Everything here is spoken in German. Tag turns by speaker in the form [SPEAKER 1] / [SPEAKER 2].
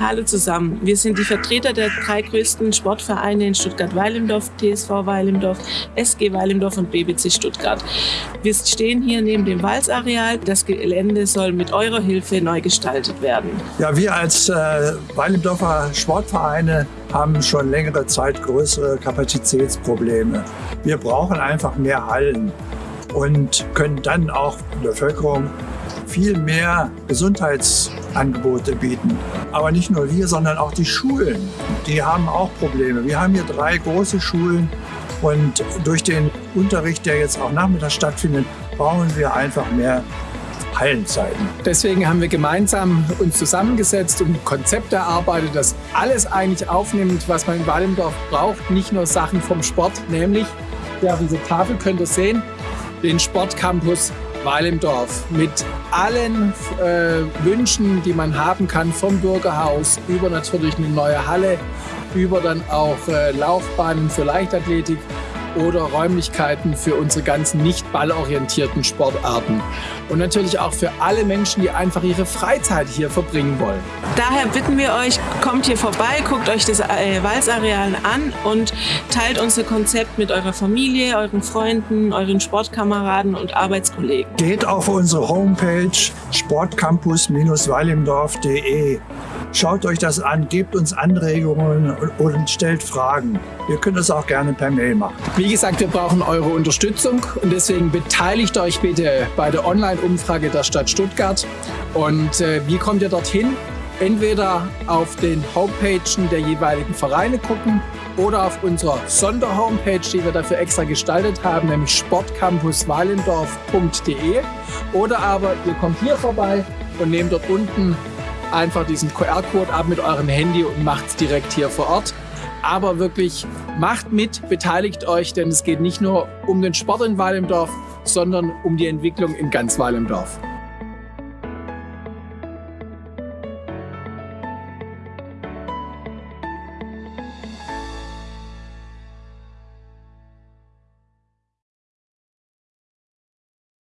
[SPEAKER 1] Hallo zusammen. Wir sind die Vertreter der drei größten Sportvereine in Stuttgart-Weilimdorf, TSV Weilimdorf, SG Weilimdorf und BBC Stuttgart. Wir stehen hier neben dem Walzareal. Das Gelände soll mit eurer Hilfe neu gestaltet werden.
[SPEAKER 2] Ja, wir als äh, Weilimdorfer Sportvereine haben schon längere Zeit größere Kapazitätsprobleme. Wir brauchen einfach mehr Hallen und können dann auch der Bevölkerung viel mehr Gesundheitsangebote bieten. Aber nicht nur wir, sondern auch die Schulen. Die haben auch Probleme. Wir haben hier drei große Schulen und durch den Unterricht, der jetzt auch nachmittags stattfindet, brauchen wir einfach mehr Hallenzeiten.
[SPEAKER 3] Deswegen haben wir gemeinsam uns zusammengesetzt und ein Konzept erarbeitet, das alles eigentlich aufnimmt, was man in Walendorf braucht. Nicht nur Sachen vom Sport, nämlich, ja, diese Tafel könnt ihr sehen, den Sportcampus Weil im Dorf mit allen äh, Wünschen, die man haben kann, vom Bürgerhaus über natürlich eine neue Halle, über dann auch äh, Laufbahnen für Leichtathletik oder Räumlichkeiten für unsere ganzen nicht ballorientierten Sportarten. Und natürlich auch für alle Menschen, die einfach ihre Freizeit hier verbringen wollen.
[SPEAKER 1] Daher bitten wir euch, kommt hier vorbei, guckt euch das äh, Walzareal an und teilt unser Konzept mit eurer Familie, euren Freunden, euren Sportkameraden und Arbeitskollegen.
[SPEAKER 2] Geht auf unsere Homepage sportcampus-weilimdorf.de. Schaut euch das an, gebt uns Anregungen und stellt Fragen. Wir können das auch gerne per Mail machen.
[SPEAKER 3] Wie gesagt, wir brauchen eure Unterstützung und deswegen beteiligt euch bitte bei der Online-Umfrage der Stadt Stuttgart. Und äh, wie kommt ihr dorthin? Entweder auf den Homepagen der jeweiligen Vereine gucken oder auf unserer Sonderhomepage, die wir dafür extra gestaltet haben, nämlich sportcampuswalendorf.de. Oder aber ihr kommt hier vorbei und nehmt dort unten einfach diesen QR-Code ab mit eurem Handy und macht es direkt hier vor Ort. Aber wirklich macht mit, beteiligt euch, denn es geht nicht nur um den Sport in Walendorf, sondern um die Entwicklung in ganz Walendorf.